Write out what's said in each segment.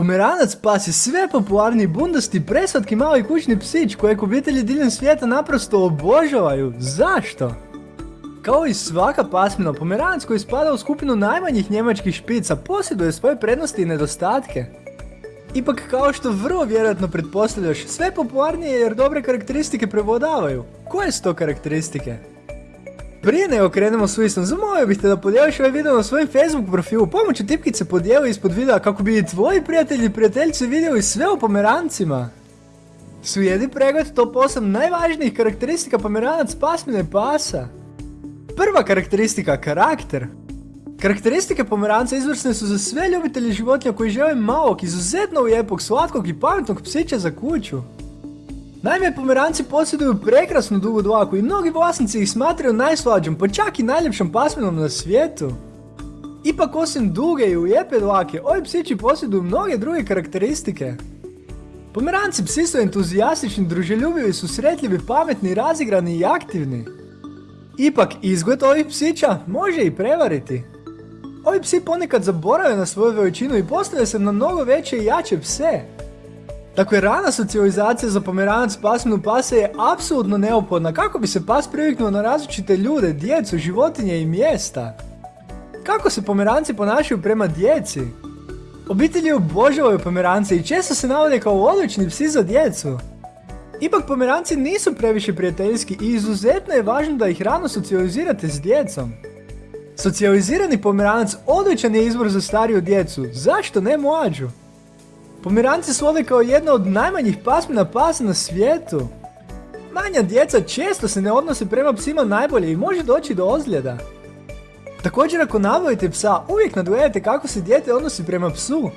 Pomeranac pas je sve popularniji bundasti preslatki mali kućni psić kojeg obitelji diljem svijeta naprosto obožavaju. Zašto? Kao i svaka pasmina, pomeranac koji spada u skupinu najmanjih njemačkih špica posjeduje svoje prednosti i nedostatke. Ipak kao što vrlo vjerojatno pretpostavljaš, sve popularnije jer dobre karakteristike prevodavaju. Koje su to karakteristike? Prije nego krenemo s listom, zamolio bih te da podijeliš ovaj video na svojim Facebook profilu, pomoću tipkice podijeli ispod videa kako bi i tvoji prijatelji i prijateljice vidjeli sve o pomerancima. Slijedi pregled top 8 najvažnijih karakteristika pomeranac pasmine pasa. Prva karakteristika, karakter. Karakteristike pomeranca izvrsne su za sve ljubitelji životinja koji žele malog, izuzetno lijepog, slatkog i pametnog psića za kuću. Naime, pomeranci posjeduju prekrasnu dugu dlaku i mnogi vlasnici ih smatraju najslađom, pa čak i najljepšom pasminom na svijetu. Ipak osim duge i lijepe dlake, ovi psići posjeduju mnoge druge karakteristike. Pomeranci psi su entuzijastični, druželjubivi, susretljivi, pametni, razigrani i aktivni. Ipak, izgled ovih psića može i prevariti. Ovi psi ponekad zaborave na svoju veličinu i postave se na mnogo veće i jače pse. Dakle, rana socijalizacija za pomeranac pasminu pasa je apsolutno neophodna kako bi se pas priviknuo na različite ljude, djecu, životinje i mjesta. Kako se pomeranci ponašaju prema djeci? Obitelji obožavaju pomerance i često se navode kao odlični psi za djecu. Ipak pomeranci nisu previše prijateljski i izuzetno je važno da ih rano socijalizirate s djecom. Socijalizirani pomeranac odličan je izbor za stariju djecu, zašto ne mlađu? Pomeranci slove kao jedna od najmanjih pasmina pasa na svijetu. Manja djeca često se ne odnose prema psima najbolje i može doći do ozljeda. Također ako nabavite psa, uvijek nadgledajte kako se dijete odnosi prema psu.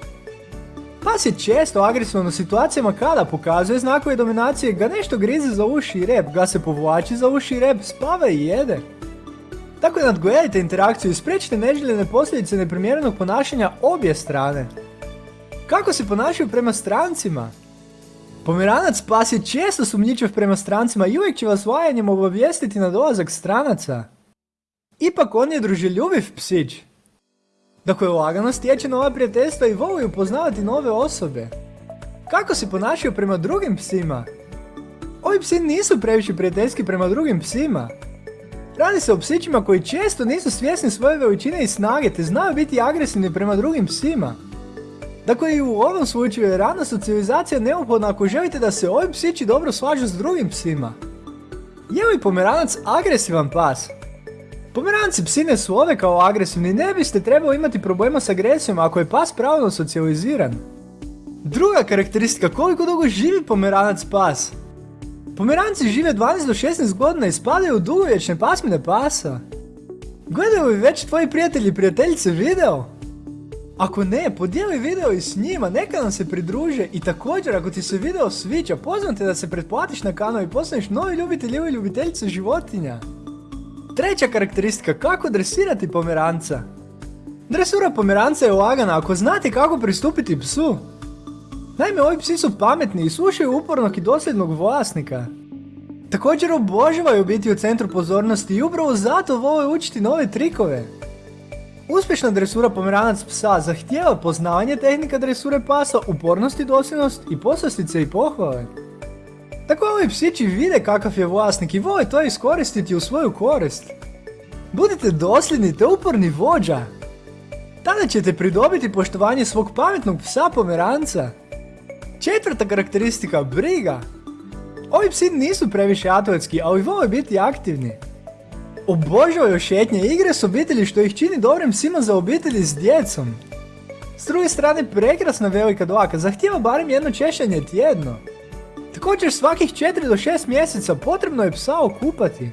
Pas je često agresivan u situacijama kada pokazuje znakove dominacije, ga nešto grize za uši i rep, ga se povlači za uši i rep, spava i jede. Tako da nadgledajte interakciju i spriječite neželjene posljedice neprimjerenog ponašanja obje strane. Kako se ponašaju prema strancima? Pomeranac pas je često sumnjičav prema strancima i uvijek će vas vajanjem obavijestiti na dolazak stranaca. Ipak on je druželjubiv psić. Dakle, lagano stječe nova prijateljstva i voli upoznavati nove osobe. Kako se ponašaju prema drugim psima? Ovi psi nisu previše prijateljski prema drugim psima. Radi se o psićima koji često nisu svjesni svoje veličine i snage te znaju biti agresivni prema drugim psima. Dakle i u ovom slučaju je rana socijalizacija neophodna ako želite da se ovi psići dobro slažu s drugim psima. Je li pomeranac agresivan pas? Pomeranci psi ne su ove kao agresivni, ne biste trebali imati problema s agresijom ako je pas pravilno socijaliziran. Druga karakteristika, koliko dugo živi pomeranac pas? Pomeranci žive 12 do 16 godina i spadaju u dugovječne pasmine pasa. Gledaju li već tvoji prijatelji i prijateljice video? Ako ne, podijeli video i s njima, neka nam se pridruže i također ako ti se video sviđa, pozvam te da se pretplatiš na kanal i postaneš novi ljubitelj ili ljubiteljica životinja. Treća karakteristika, kako dresirati pomeranca. Dresura pomeranca je lagana ako znate kako pristupiti psu. Naime, ovi psi su pametni i slušaju upornog i dosljednog vlasnika. Također obožavaju biti u centru pozornosti i upravo zato vole učiti nove trikove. Uspješna dresura pomeranac psa zahtijeva poznavanje tehnika dresure pasa, upornost i dosljednost i poslastice i pohvale. Tako ovi psići vide kakav je vlasnik i vole to iskoristiti u svoju korist. Budite dosljedni te uporni vođa. Tada ćete pridobiti poštovanje svog pametnog psa pomeranca. Četvrta karakteristika, briga. Ovi psi nisu previše atletski, ali vole biti aktivni. Obožavaju šetnje igre s obitelji što ih čini dobrim psima za obitelji s djecom. S druge strane, prekrasna velika dlaka zahtijeva barem jedno češanje tjedno. Također svakih 4 do 6 mjeseca potrebno je psa okupati.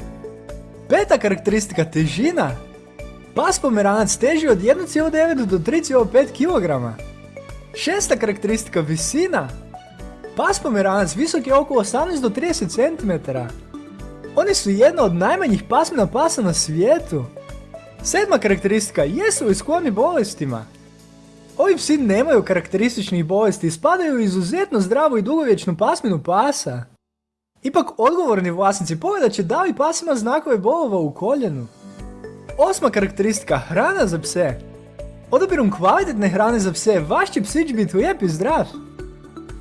Peta karakteristika težina. Pas pomeranac teži od 1,9 do 3,5 kg. Šesta karakteristika visina. Pas pomeranac visok je oko 18 do 30 cm. Oni su jedna od najmanjih pasmina pasa na svijetu. Sedma karakteristika, jesu li skloni bolestima? Ovi psi nemaju karakterističnih bolesti i spadaju u izuzetno zdravu i dugovječnu pasminu pasa. Ipak odgovorni vlasnici pogledat će da li pas ima znakove bolova u koljenu. Osma karakteristika, hrana za pse. Odabirom kvalitetne hrane za pse, vaš će psić biti lijep i zdrav.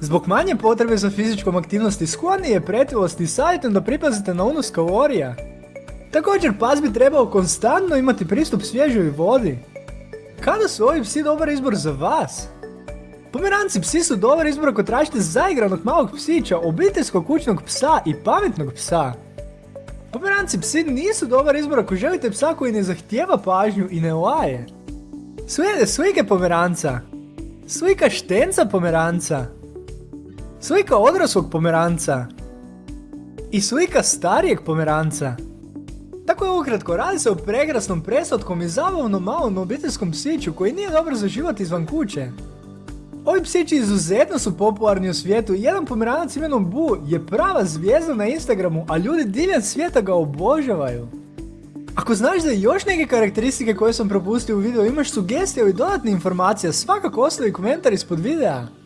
Zbog manje potrebe za fizičkom aktivnosti skloni je pretilosti i savjetujem da pripazite na unos kalorija. Također pas bi trebao konstantno imati pristup svježoj vodi. Kada su ovi psi dobar izbor za vas? Pomeranci psi su dobar izbor ako tražite zaigranog malog psića, obiteljskog kućnog psa i pametnog psa. Pomeranci psi nisu dobar izbor ako želite psa koji ne zahtijeva pažnju i ne laje. Slijede slike pomeranca. Slika štenca pomeranca. Slika odraslog pomeranca. I slika starijeg pomeranca. Tako je ukratko, radi se o prekrasnom preslatkom i zabavnom malom obiteljskom psiću koji nije dobar za život izvan kuće. Ovi psići izuzetno su popularni u svijetu i jedan pomeranac imenom Bu je prava zvijezda na Instagramu, a ljudi diljem svijeta ga obožavaju. Ako znaš da još neke karakteristike koje sam propustio u videu imaš sugestije ili dodatne informacije, svakako ostavi komentar ispod videa.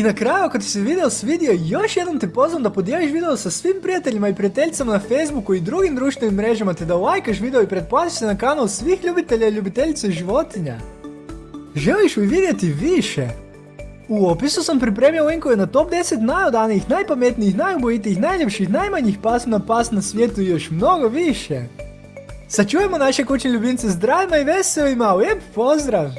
I na kraju ako ti se video svidio, još jednom te pozvam da podijeliš video sa svim prijateljima i prijateljicama na Facebooku i drugim društvenim mrežama te da lajkaš video i pretplatiš se na kanal svih ljubitelja i ljubiteljice životinja. Želiš li vidjeti više? U opisu sam pripremio linkove na top 10 najodanijih, najpametnijih, najubojitijih, najljepših, najmanjih pasma pas na svijetu i još mnogo više. Sačujemo naše kućne ljubimce zdravima i veselima, lijep pozdrav!